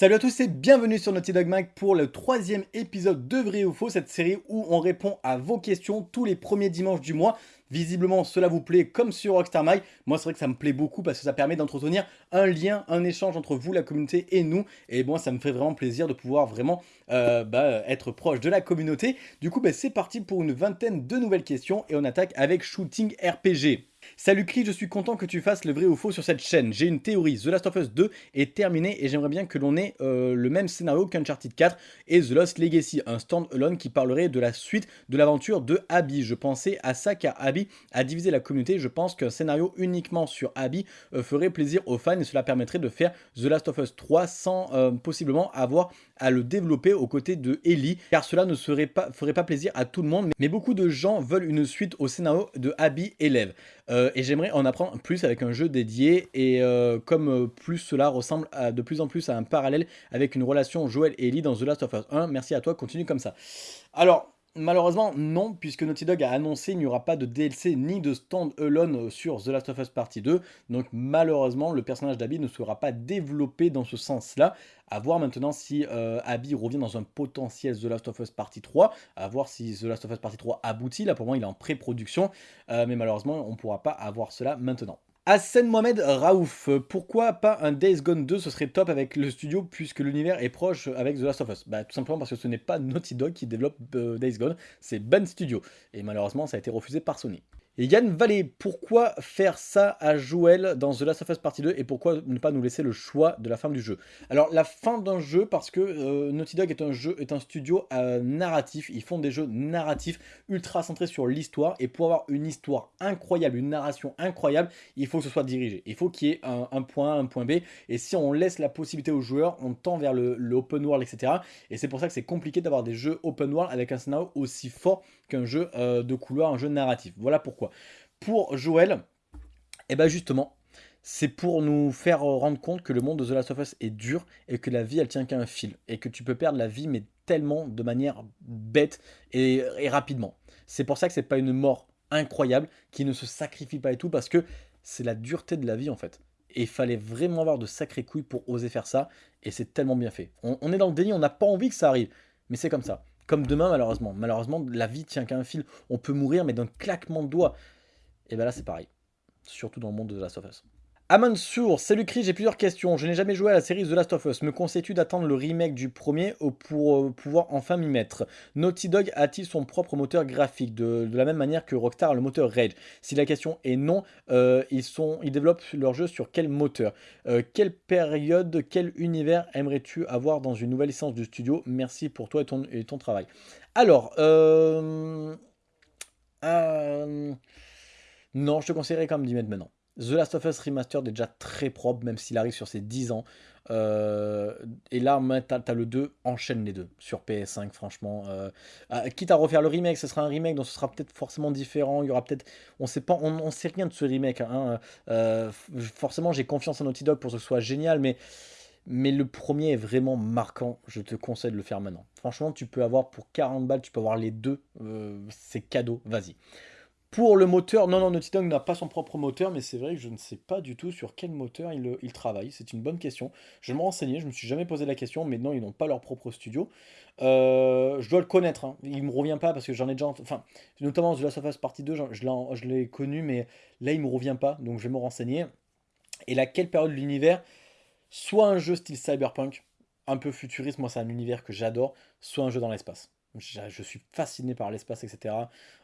Salut à tous et bienvenue sur Naughty Dog Mag pour le troisième épisode de Vrai ou Faux, cette série où on répond à vos questions tous les premiers dimanches du mois. Visiblement, cela vous plaît comme sur Rockstar Mag. Moi, c'est vrai que ça me plaît beaucoup parce que ça permet d'entretenir un lien, un échange entre vous, la communauté et nous. Et moi, ça me fait vraiment plaisir de pouvoir vraiment euh, bah, être proche de la communauté. Du coup, bah, c'est parti pour une vingtaine de nouvelles questions et on attaque avec Shooting RPG. Salut Cli, je suis content que tu fasses le vrai ou faux sur cette chaîne. J'ai une théorie, The Last of Us 2 est terminé et j'aimerais bien que l'on ait euh, le même scénario qu'Uncharted 4 et The Lost Legacy, un stand-alone qui parlerait de la suite de l'aventure de Abby. Je pensais à ça car Abby a divisé la communauté. Je pense qu'un scénario uniquement sur Abby euh, ferait plaisir aux fans et cela permettrait de faire The Last of Us 3 sans euh, possiblement avoir à le développer aux côtés de Ellie car cela ne serait pas, ferait pas plaisir à tout le monde mais beaucoup de gens veulent une suite au scénario de Abby élève. Euh, et j'aimerais en apprendre plus avec un jeu dédié et euh, comme euh, plus cela ressemble de plus en plus à un parallèle avec une relation Joel et Ellie dans The Last of Us 1. Merci à toi, continue comme ça. Alors, Malheureusement, non, puisque Naughty Dog a annoncé qu'il n'y aura pas de DLC ni de stand-alone sur The Last of Us Partie 2. Donc malheureusement, le personnage d'Abby ne sera pas développé dans ce sens-là. À voir maintenant si Abby revient dans un potentiel The Last of Us Partie 3. À voir si The Last of Us Partie 3 aboutit. Là, pour moi, il est en pré-production. mais malheureusement, on ne pourra pas avoir cela maintenant. Hassan Mohamed Raouf, pourquoi pas un Days Gone 2 Ce serait top avec le studio puisque l'univers est proche avec The Last of Us. Bah, tout simplement parce que ce n'est pas Naughty Dog qui développe euh, Days Gone, c'est Ben Studio. Et malheureusement, ça a été refusé par Sony. Et Yann Vallée, pourquoi faire ça à Joël dans The Last of Us Partie 2 et pourquoi ne pas nous laisser le choix de la fin du jeu? Alors la fin d'un jeu parce que euh, Naughty Dog est un jeu est un studio euh, narratif, ils font des jeux narratifs ultra centrés sur l'histoire et pour avoir une histoire incroyable, une narration incroyable, il faut que ce soit dirigé. Il faut qu'il y ait un, point A, un point B et si on laisse la possibilité aux joueurs, on tend vers le, le open world, etc. Et c'est pour ça que c'est compliqué d'avoir des jeux open world avec un scénario aussi fort qu'un jeu euh, de couloir, un jeu narratif. Voilà pourquoi. Pour Joël, eh ben justement, c'est pour nous faire rendre compte que le monde de The Last of Us est dur et que la vie elle tient qu'à un fil et que tu peux perdre la vie mais tellement de manière bête et, rapidement. C'est pour ça que c'est pas une mort incroyable qui ne se sacrifie pas et tout parce que c'est la dureté de la vie en fait. Et il fallait vraiment avoir de sacrées couilles pour oser faire ça et c'est tellement bien fait. On est dans le déni, on n'a pas envie que ça arrive, mais c'est comme ça. Comme demain, malheureusement. Malheureusement, la vie tient qu'à un fil. On peut mourir, mais d'un claquement de doigts. Et bien là, c'est pareil. Surtout dans le monde de of Us. Amansour, salut Chris, j'ai plusieurs questions. Je n'ai jamais joué à la série The Last of Us. Me conseilles-tu d'attendre le remake du premier pour euh, pouvoir enfin m'y mettre? Naughty Dog a-t-il son propre moteur graphique? De, la même manière que Rockstar le moteur Rage Si la question est non, euh, ils, développent leur jeu sur quel moteur? Euh, Quelle période, quel univers aimerais-tu avoir dans une nouvelle licence du studio? Merci pour toi et ton, travail. Alors, non, je te conseillerais quand même d'y mettre maintenant. The Last of Us Remastered est déjà très propre, même s'il arrive sur ses 10 ans. Euh, et là, tu as, le 2, enchaîne les deux sur PS5, franchement. Euh, ah, quitte à refaire le remake, ce sera un remake, donc ce sera peut-être forcément différent. Il y aura peut-être. On sait pas, on, sait rien de ce remake. Hein. Euh, forcément, j'ai confiance en Naughty Dog pour que ce soit génial, mais. Mais le premier est vraiment marquant, je te conseille de le faire maintenant. Franchement, tu peux avoir pour 40 balles, tu peux avoir les deux, c'est cadeau, vas-y. Pour le moteur, non, non, Naughty Dog n'a pas son propre moteur, mais c'est vrai que je ne sais pas du tout sur quel moteur il, travaille. C'est une bonne question. Je me renseigner, je me suis jamais posé la question, mais non, ils n'ont pas leur propre studio. Euh, je dois le connaître, hein. il me revient pas parce que j'en ai déjà... Enfin, notamment The Last of Us Partie 2, je l'ai connu, mais là, il me revient pas, donc je vais me renseigner. Et là, quelle période de l'univers? Soit un jeu style cyberpunk, un peu futuriste, moi c'est un univers que j'adore, soit un jeu dans l'espace. Je, suis fasciné par l'espace, etc.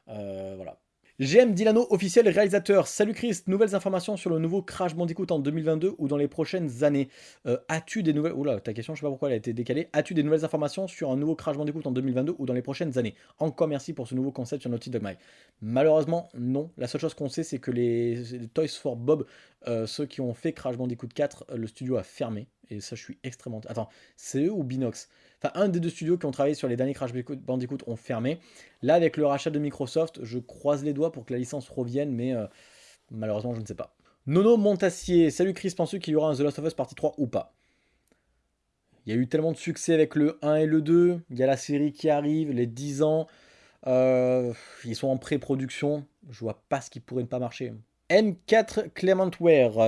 Euh, voilà. GM Dilano, officiel réalisateur. Salut Chris, nouvelles informations sur le nouveau Crash Bandicoot en 2022 ou dans les prochaines années? Euh, as-tu des nouvelles... Oula, ta question, je sais pas pourquoi elle a été décalée. As-tu des nouvelles informations sur un nouveau Crash Bandicoot en 2022 ou dans les prochaines années? Encore merci pour ce nouveau concept sur Naughty Dog My. Malheureusement, non. La seule chose qu'on sait, c'est que les... Toys for Bob, euh, ceux qui ont fait Crash Bandicoot 4, euh, le studio a fermé. Et ça, je suis extrêmement... Attends, c'est eux ou Binox? Enfin, un des deux studios qui ont travaillé sur les derniers Crash Bandicoot ont fermé. Là, avec le rachat de Microsoft, je croise les doigts pour que la licence revienne, mais euh, malheureusement, je ne sais pas. Nono Montassier, salut Chris, penses-tu qu'il y aura un The Last of Us partie 3 ou pas? Il y a eu tellement de succès avec le 1 et le 2, il y a la série qui arrive, les 10 ans, euh, ils sont en pré-production, je vois pas ce qui pourrait ne pas marcher. M4 Clementware,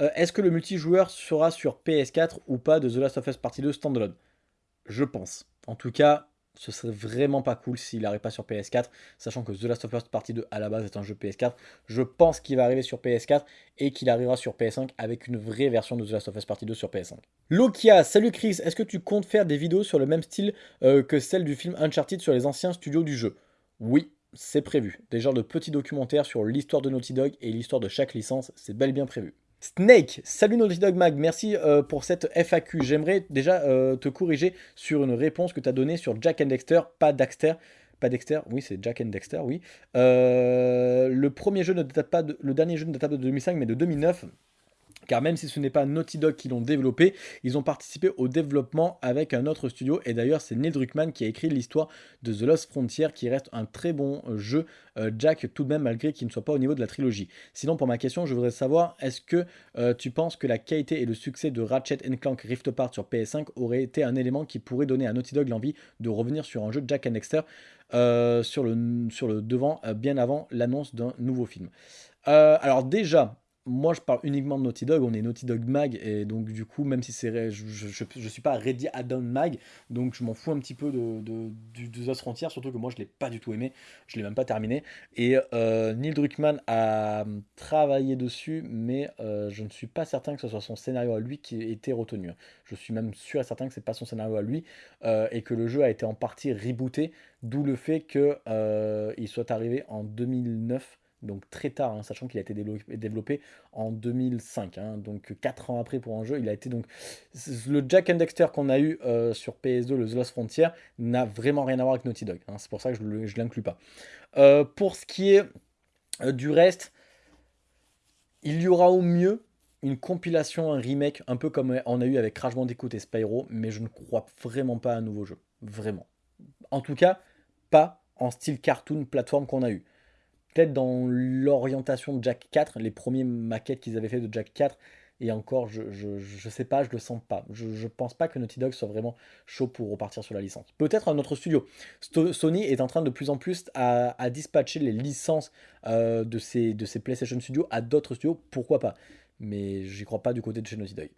euh, est-ce que le multijoueur sera sur PS4 ou pas de The Last of Us Partie 2 standalone? Je pense. En tout cas, ce serait vraiment pas cool s'il n'arrive pas sur PS4, sachant que The Last of Us Partie 2 à la base est un jeu PS4. Je pense qu'il va arriver sur PS4 et qu'il arrivera sur PS5 avec une vraie version de The Last of Us Partie 2 sur PS5. Lokia, salut Chris, est-ce que tu comptes faire des vidéos sur le même style euh, que celle du film Uncharted sur les anciens studios du jeu? Oui, c'est prévu. Des genres de petits documentaires sur l'histoire de Naughty Dog et l'histoire de chaque licence, c'est bel et bien prévu. Snake, salut Naughty Dog Mag, merci euh, pour cette FAQ. J'aimerais déjà euh, te corriger sur une réponse que tu as donnée sur Jack and Dexter, pas Dexter. Pas Dexter, oui c'est Jack and Dexter, oui. Euh, le premier jeu ne pas le dernier jeu ne date pas de 2005 mais de 2009 car même si ce n'est pas Naughty Dog qui l'ont développé, ils ont participé au développement avec un autre studio, et d'ailleurs c'est Neil Druckmann qui a écrit l'histoire de The Lost Frontier, qui reste un très bon euh, jeu, euh, Jack, tout de même malgré qu'il ne soit pas au niveau de la trilogie. Sinon pour ma question, je voudrais savoir, est-ce que euh, tu penses que la qualité et le succès de Ratchet Clank Rift Apart sur PS5 aurait été un élément qui pourrait donner à Naughty Dog l'envie de revenir sur un jeu de Jack and Dexter sur, le, sur le devant, bien avant l'annonce d'un nouveau film? Alors déjà, moi je parle uniquement de Naughty Dog, on est Naughty Dog Mag, et donc du coup, même si c'est je, je, suis pas ready add-on Mag, donc je m'en fous un petit peu de, de, de, Frontier, surtout que moi je l'ai pas du tout aimé, je l'ai même pas terminé. Et euh, Neil Druckmann a travaillé dessus, mais euh, je ne suis pas certain que ce soit son scénario à lui qui ait été retenu. Je suis même sûr et certain que c'est pas son scénario à lui, euh, et que le jeu a été en partie rebooté, d'où le fait qu'il soit arrivé en 2009 donc très tard, hein, sachant qu'il a été développé en 2005, hein, donc 4 ans après pour un jeu, il a été donc... Le Jack and Dexter qu'on a eu euh, sur PS2, le The Lost Frontier, n'a vraiment rien à voir avec Naughty Dog, hein, c'est pour ça que je ne l'inclus pas. Euh, pour ce qui est euh, du reste, il y aura au mieux une compilation, un remake, un peu comme on a eu avec Crash Bandicoot et Spyro, mais je ne crois vraiment pas à un nouveau jeu, vraiment. En tout cas, pas en style cartoon plateforme qu'on a eu peut-être dans l'orientation de Jack 4, les premiers maquettes qu'ils avaient fait de Jack 4, et encore, je, je, sais pas, je le sens pas. Je, je pense pas que Naughty Dog soit vraiment chaud pour repartir sur la licence. Peut-être un autre studio. Sony est en train de plus en plus à, dispatcher les licences euh, de, ces PlayStation Studios à d'autres studios, pourquoi pas? Mais j'y crois pas du côté de chez Naughty Dog.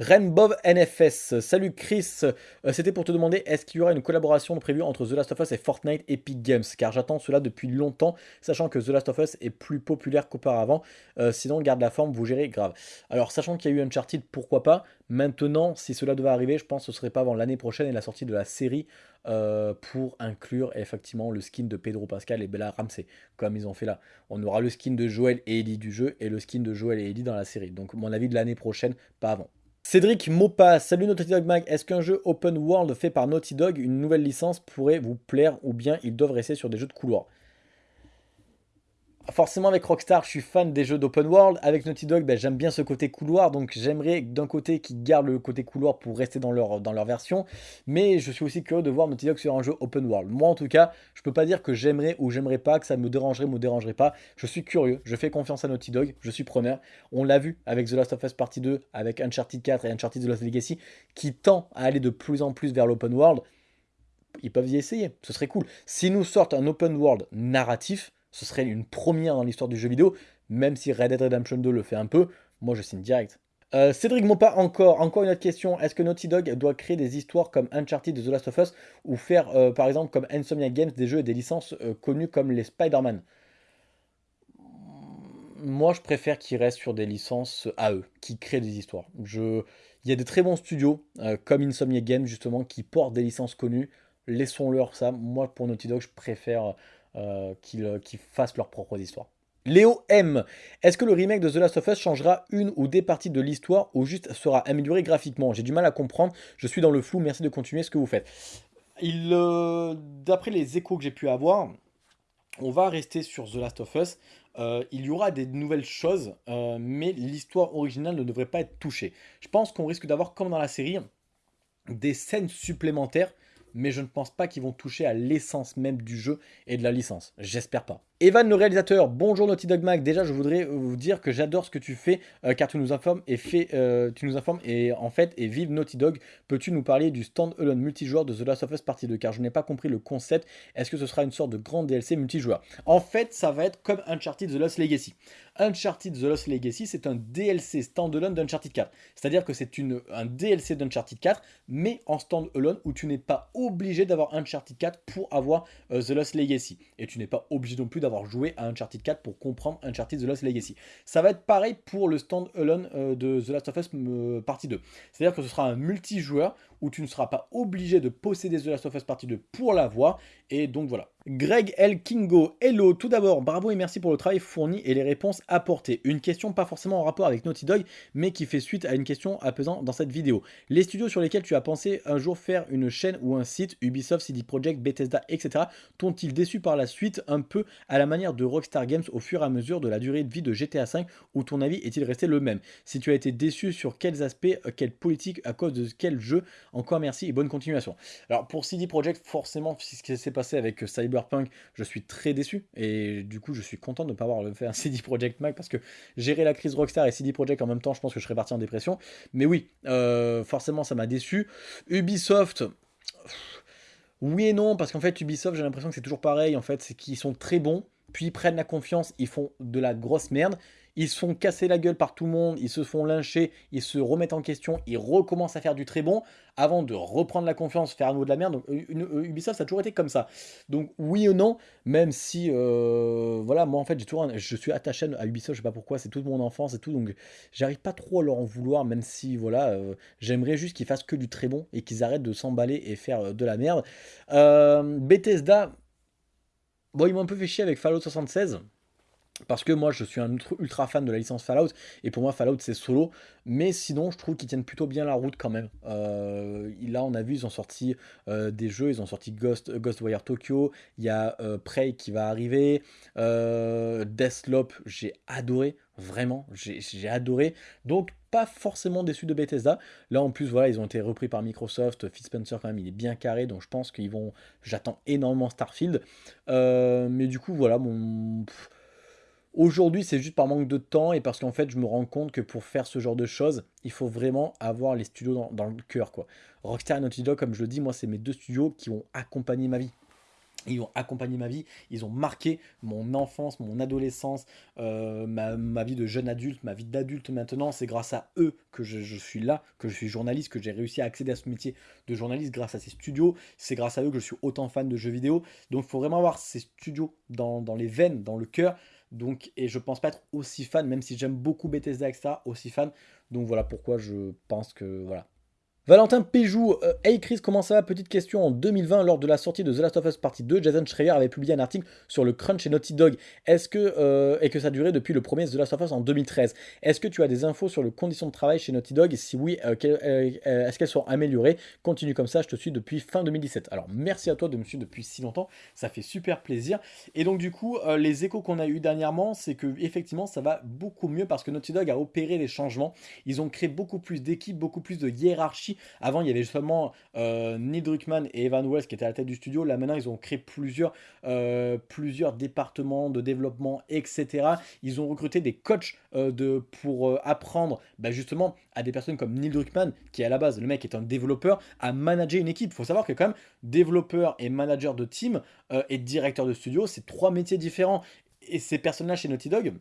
Rainbow NFS, salut Chris, euh, c'était pour te demander est-ce qu'il y aura une collaboration prévue entre The Last of Us et Fortnite Epic Games? Car j'attends cela depuis longtemps sachant que The Last of Us est plus populaire qu'auparavant euh, sinon garde la forme vous gérez grave. Alors sachant qu'il y a eu Uncharted pourquoi pas? Maintenant si cela devait arriver je pense que ce serait pas avant l'année prochaine et la sortie de la série euh, pour inclure effectivement le skin de Pedro Pascal et Bella Ramsey comme ils ont fait là. On aura le skin de Joel et Ellie du jeu et le skin de Joel et Ellie dans la série donc mon avis de l'année prochaine pas avant. Cédric Mopa, salut Naughty Dog Mag, est-ce qu'un jeu open world fait par Naughty Dog, une nouvelle licence, pourrait vous plaire ou bien ils doivent rester sur des jeux de couloir? Forcément avec Rockstar, je suis fan des jeux d'open world. Avec Naughty Dog, ben, j'aime bien ce côté couloir. Donc j'aimerais d'un côté qu'ils gardent le côté couloir pour rester dans leur, dans leur version. Mais je suis aussi curieux de voir Naughty Dog sur un jeu open world. Moi en tout cas, je peux pas dire que j'aimerais ou j'aimerais pas, que ça me dérangerait ou me dérangerait pas. Je suis curieux, je fais confiance à Naughty Dog, je suis preneur. On l'a vu avec The Last of Us Partie 2, avec Uncharted 4 et Uncharted The Lost Legacy, qui tend à aller de plus en plus vers l'open world. Ils peuvent y essayer, ce serait cool. Si nous sortent un open world narratif, ce serait une première dans l'histoire du jeu vidéo, même si Red Dead Redemption 2 le fait un peu, moi je signe direct. Euh, Cédric Mopa, encore, encore une autre question. Est-ce que Naughty Dog doit créer des histoires comme Uncharted The Last of Us ou faire euh, par exemple comme Insomnia Games des jeux et des licences euh, connues comme les Spider-Man? Moi je préfère qu'ils restent sur des licences à eux, qui créent des histoires. Il y a des très bons studios comme Insomnia Games justement qui portent des licences connues. Laissons-leur ça. Moi pour Naughty Dog je préfère euh, euh, qu'ils fassent leurs propres histoires. Léo M. Est-ce que le remake de The Last of Us changera une ou des parties de l'histoire ou juste sera amélioré graphiquement? J'ai du mal à comprendre, je suis dans le flou, merci de continuer ce que vous faites. Euh, d'après les échos que j'ai pu avoir, on va rester sur The Last of Us. il y aura des nouvelles choses, mais l'histoire originale ne devrait pas être touchée. Je pense qu'on risque d'avoir, comme dans la série, des scènes supplémentaires mais je ne pense pas qu'ils vont toucher à l'essence même du jeu et de la licence. J'espère pas. Evan le réalisateur, bonjour Naughty Dog Mag. Déjà, je voudrais vous dire que j'adore ce que tu fais euh, car tu nous informes et euh, tu nous informes et en fait et vive Naughty Dog. Peux-tu nous parler du stand-alone multijoueur de The Last of Us Partie 2 car je n'ai pas compris le concept. Est-ce que ce sera une sorte de grand DLC multijoueur? En fait, ça va être comme Uncharted The Lost Legacy. Uncharted The Lost Legacy, c'est un DLC stand-alone d'Uncharted 4. C'est-à-dire que c'est un DLC d'Uncharted 4, mais en stand-alone où tu n'es pas obligé d'avoir Uncharted 4 pour avoir euh, The Lost Legacy. Et tu n'es pas obligé non plus d'avoir joué à Uncharted 4 pour comprendre Uncharted The Lost Legacy. Ça va être pareil pour le stand-alone euh, de The Last of Us euh, partie 2. C'est-à-dire que ce sera un multijoueur où tu ne seras pas obligé de posséder The Last of Us partie 2 pour l'avoir. Et donc voilà. Greg L. Kingo, hello, tout d'abord, bravo et merci pour le travail fourni et les réponses apportées. Une question pas forcément en rapport avec Naughty Dog, mais qui fait suite à une question apaisant dans cette vidéo. Les studios sur lesquels tu as pensé un jour faire une chaîne ou un site, Ubisoft, CD Projekt, Bethesda, etc., t'ont-ils déçu par la suite un peu à la manière de Rockstar Games au fur et à mesure de la durée de vie de GTA V, ou ton avis est-il resté le même? Si tu as été déçu sur quels aspects, euh, quelle politique, à cause de quel jeu, encore merci et bonne continuation. Alors pour CD Projekt, forcément, ce qui s'est passé avec euh, Cyber Cyberpunk, je suis très déçu. Et du coup, je suis content de ne pas avoir fait un CD Projekt Mag parce que gérer la crise Rockstar et CD Projekt en même temps, je pense que je serais parti en dépression. Mais oui, euh, forcément, ça m'a déçu. Ubisoft. Oui et non, parce qu'en fait, Ubisoft, j'ai l'impression que c'est toujours pareil. En fait, c'est qu'ils sont très bons, puis ils prennent la confiance, ils font de la grosse merde ils se font casser la gueule par tout le monde, ils se font lyncher, ils se remettent en question, ils recommencent à faire du très bon avant de reprendre la confiance, faire à nouveau de la merde. Donc Ubisoft, ça a toujours été comme ça. Donc oui ou non, même si, euh, voilà, moi en fait, j'ai toujours, je suis attaché à Ubisoft, je sais pas pourquoi, c'est toute mon enfance et tout, donc j'arrive pas trop à leur en vouloir, même si, voilà, euh, j'aimerais juste qu'ils fassent que du très bon et qu'ils arrêtent de s'emballer et faire euh, de la merde. Bethesda, bon, ils m'ont un peu fait chier avec Fallout 76. Parce que moi je suis un ultra fan de la licence Fallout et pour moi Fallout c'est solo. Mais sinon je trouve qu'ils tiennent plutôt bien la route quand même. Euh, là on a vu ils ont sorti euh, des jeux, ils ont sorti Ghost, Ghostwire Tokyo, il y a euh, Prey qui va arriver, Deathloop j'ai adoré, vraiment j'ai adoré. Donc pas forcément déçu de Bethesda. Là en plus voilà ils ont été repris par Microsoft, Phil Spencer quand même il est bien carré. Donc je pense qu'ils vont, j'attends énormément Starfield. Mais du coup voilà mon... Aujourd'hui, c'est juste par manque de temps et parce qu'en fait, je me rends compte que pour faire ce genre de choses, il faut vraiment avoir les studios dans, le cœur. quoi. Rockstar et Naughty Dog, comme je le dis, moi, c'est mes deux studios qui ont accompagné ma vie. Ils ont accompagné ma vie, ils ont marqué mon enfance, mon adolescence, euh, ma, vie de jeune adulte, ma vie d'adulte maintenant. C'est grâce à eux que je, suis là, que je suis journaliste, que j'ai réussi à accéder à ce métier de journaliste grâce à ces studios. C'est grâce à eux que je suis autant fan de jeux vidéo. Donc il faut vraiment avoir ces studios dans, dans les veines, dans le cœur. Donc, et je pense pas être aussi fan, même si j'aime beaucoup Bethesda, etc., aussi fan. Donc voilà pourquoi je pense que voilà, Valentin Péjou, euh, Hey Chris, comment ça va? Petite question, en 2020, lors de la sortie de The Last of Us Partie 2, Jason Schreier avait publié un article sur le crunch et Naughty Dog, est-ce que, euh, et que ça durait depuis le premier The Last of Us en 2013. Est-ce que tu as des infos sur les conditions de travail chez Naughty Dog, et si oui, euh, est-ce qu'elles sont améliorées? Continue comme ça, je te suis depuis fin 2017. Alors merci à toi de me suivre depuis si longtemps, ça fait super plaisir. Et donc du coup, les échos qu'on a eu dernièrement, c'est que effectivement ça va beaucoup mieux parce que Naughty Dog a opéré des changements, ils ont créé beaucoup plus d'équipes, beaucoup plus de hiérarchie, avant, il y avait seulement euh, Neil Druckmann et Evan Wells qui étaient à la tête du studio. Là, maintenant, ils ont créé plusieurs, euh, départements de développement, etc. Ils ont recruté des coachs euh, pour apprendre bah, justement à des personnes comme Neil Druckmann, qui à la base, le mec est un développeur, à manager une équipe. Il faut savoir que quand même, développeur et manager de team et directeur de studio, c'est trois métiers différents. Et ces personnes-là chez Naughty Dog,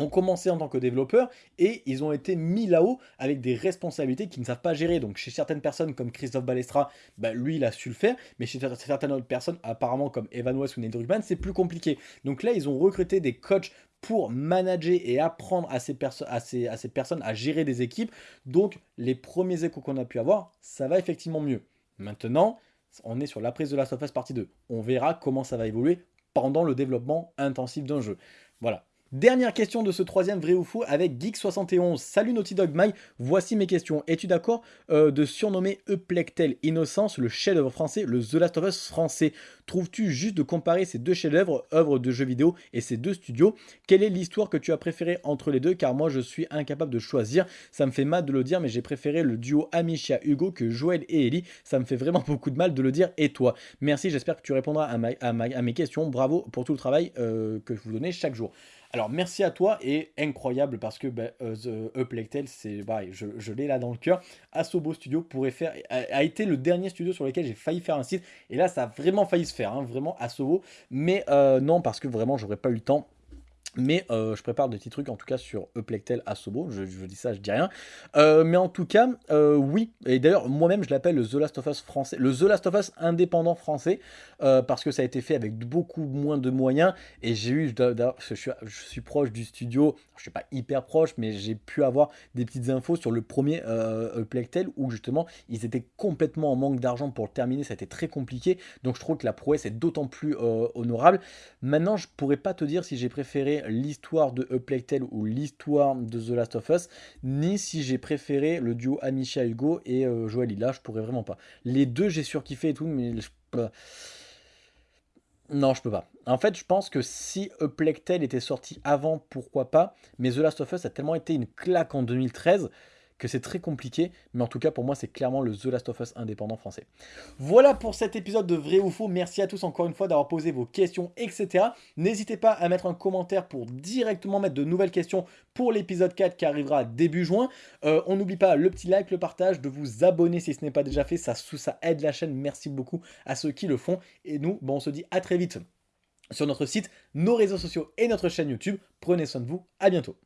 ont commencé en tant que développeurs et ils ont été mis là-haut avec des responsabilités qu'ils ne savent pas gérer. Donc chez certaines personnes comme Christophe Balestra, bah, lui il a su le faire, mais chez certaines autres personnes, apparemment comme Evan West ou Nate Druckmann, c'est plus compliqué. Donc là ils ont recruté des coachs pour manager et apprendre à ces, à, ces, à ces personnes à gérer des équipes. Donc les premiers échos qu'on a pu avoir, ça va effectivement mieux. Maintenant, on est sur la prise de la Surface partie 2. On verra comment ça va évoluer pendant le développement intensif d'un jeu. Voilà. Dernière question de ce troisième vrai ou faux avec Geek71. Salut Naughty Dog Mike, voici mes questions. Es-tu d'accord euh, de surnommer Eplectel Innocence le chef-d'œuvre français, le The Last of Us français? Trouves-tu juste de comparer ces deux chefs-d'œuvre, œuvres de jeux vidéo et ces deux studios? Quelle est l'histoire que tu as préférée entre les deux? Car moi je suis incapable de choisir. Ça me fait mal de le dire, mais j'ai préféré le duo Amicia Hugo que Joël et Ellie. Ça me fait vraiment beaucoup de mal de le dire. Et toi? Merci, j'espère que tu répondras à, mes questions. Bravo pour tout le travail euh, que vous donnez chaque jour. Alors merci à toi et incroyable parce que euh, The Uplectel, c'est pareil, je, l'ai là dans le cœur. Asobo Studio pourrait faire, a, été le dernier studio sur lequel j'ai failli faire un site et là ça a vraiment failli se faire, hein, vraiment Asobo. Mais euh, non parce que vraiment j'aurais pas eu le temps mais euh, je prépare des petits trucs en tout cas sur Eplectel Asobo, je, je dis ça, je dis rien. Euh, mais en tout cas, euh, oui, et d'ailleurs moi-même je l'appelle le The Last of Us français, le The Last of Us indépendant français, parce que ça a été fait avec beaucoup moins de moyens, et j'ai eu, je suis, je suis proche du studio, je suis pas hyper proche, mais j'ai pu avoir des petites infos sur le premier Eplectel, où justement ils étaient complètement en manque d'argent pour le terminer, ça a été très compliqué, donc je trouve que la prouesse est d'autant plus honorable. Maintenant je pourrais pas te dire si j'ai préféré l'histoire de A ou l'histoire de The Last of Us, ni si j'ai préféré le duo Amisha Hugo et euh, Joël Lila, je pourrais vraiment pas. Les deux, j'ai surkiffé et tout, mais je... Non, je peux pas. En fait, je pense que si A était sorti avant, pourquoi pas, mais The Last of Us a tellement été une claque en 2013 que c'est très compliqué, mais en tout cas pour moi c'est clairement le The Last of Us indépendant français. Voilà pour cet épisode de Vrai ou Faux, merci à tous encore une fois d'avoir posé vos questions, etc. N'hésitez pas à mettre un commentaire pour directement mettre de nouvelles questions pour l'épisode 4 qui arrivera début juin. Euh, on n'oublie pas le petit like, le partage, de vous abonner si ce n'est pas déjà fait, ça, ça aide la chaîne, merci beaucoup à ceux qui le font. Et nous, bon, on se dit à très vite sur notre site, nos réseaux sociaux et notre chaîne YouTube. Prenez soin de vous, à bientôt.